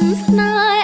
nice.